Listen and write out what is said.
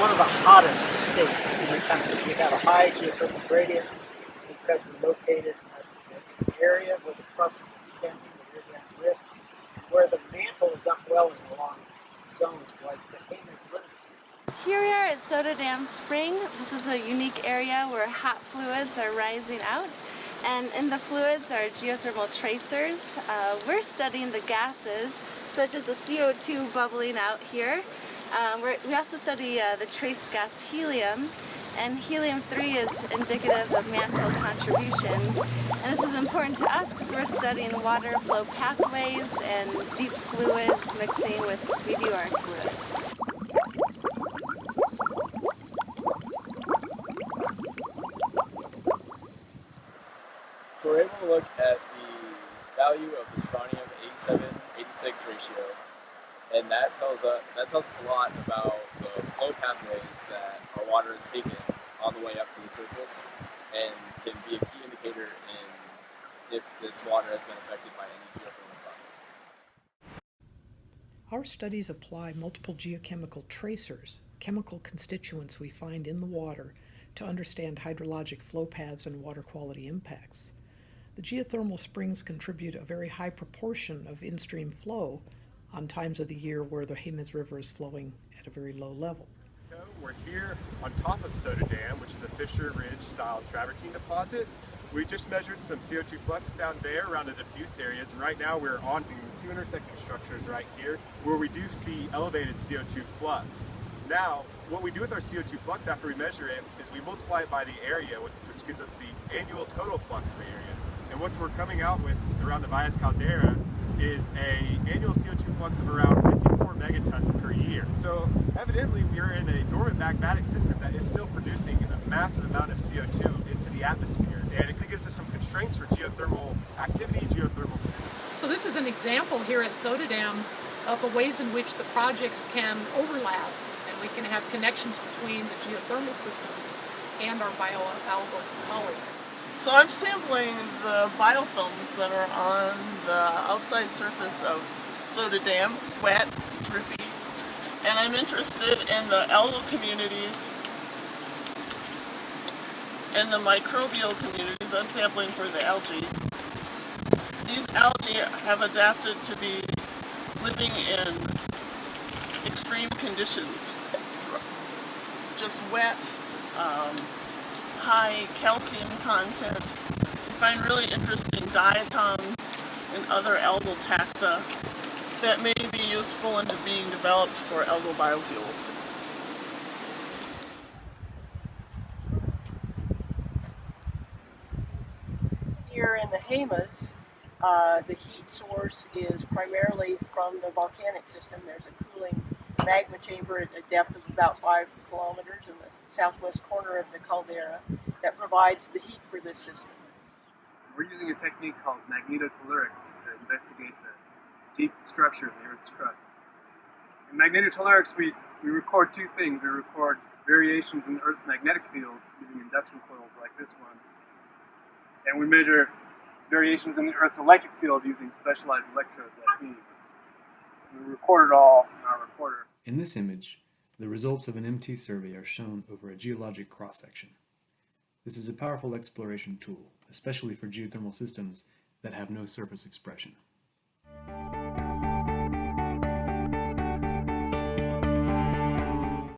one of the hottest states in the country. We have a high geothermal gradient because we're located in an area where the crust is extending, the Rio Grande Rift, where the mantle is upwelling along zones like the Jemez River. Here we are at Soda Dam Spring. This is a unique area where hot fluids are rising out. And in the fluids are geothermal tracers. Uh, we're studying the gases, such as the CO2 bubbling out here. Um, we also study uh, the trace gas helium, and helium-3 is indicative of mantle contributions. And this is important to us because we're studying water flow pathways and deep fluids mixing with meteoric fluids. So we're able to look at the value of the strontium 87-86 ratio and that tells us that tells us a lot about the flow pathways that our water is taking on the way up to the surface, and can be a key indicator in if this water has been affected by any geothermal processes. Our studies apply multiple geochemical tracers, chemical constituents we find in the water, to understand hydrologic flow paths and water quality impacts. The geothermal springs contribute a very high proportion of in-stream flow, on times of the year where the Jemez River is flowing at a very low level. We're here on top of Soda Dam, which is a fissure ridge style travertine deposit. We just measured some CO2 flux down there around the diffuse areas, and right now we're on two intersecting structures right here where we do see elevated CO2 flux. Now, what we do with our CO2 flux after we measure it is we multiply it by the area, which gives us the annual total flux of the area. And what we're coming out with around the Valles Caldera is a annual CO2 flux of around 54 megatons per year. So evidently we are in a dormant magmatic system that is still producing a massive amount of CO2 into the atmosphere. And it gives us some constraints for geothermal activity, geothermal systems. So this is an example here at Soda Dam of the ways in which the projects can overlap and we can have connections between the geothermal systems and our bioalgal colleagues. So I'm sampling the biofilms that are on the outside surface of Soda Dam. It's wet, drippy, and I'm interested in the algal communities and the microbial communities. I'm sampling for the algae. These algae have adapted to be living in extreme conditions. Just wet, um, high calcium content. We find really interesting diatoms and other algal taxa that may be useful into being developed for algal biofuels. Here in the Jemez, uh, the heat source is primarily from the volcanic system. There's a cooling magma chamber at a depth of about five kilometers in the southwest corner of the caldera that provides the heat for this system. We're using a technique called magnetotellurics to investigate the deep structure of the Earth's crust. In magnetotellurics, we, we record two things. We record variations in the Earth's magnetic field using induction coils like this one, and we measure variations in the Earth's electric field using specialized electrodes like these. We record it all in our recorder. In this image, the results of an MT survey are shown over a geologic cross-section. This is a powerful exploration tool, especially for geothermal systems that have no surface expression.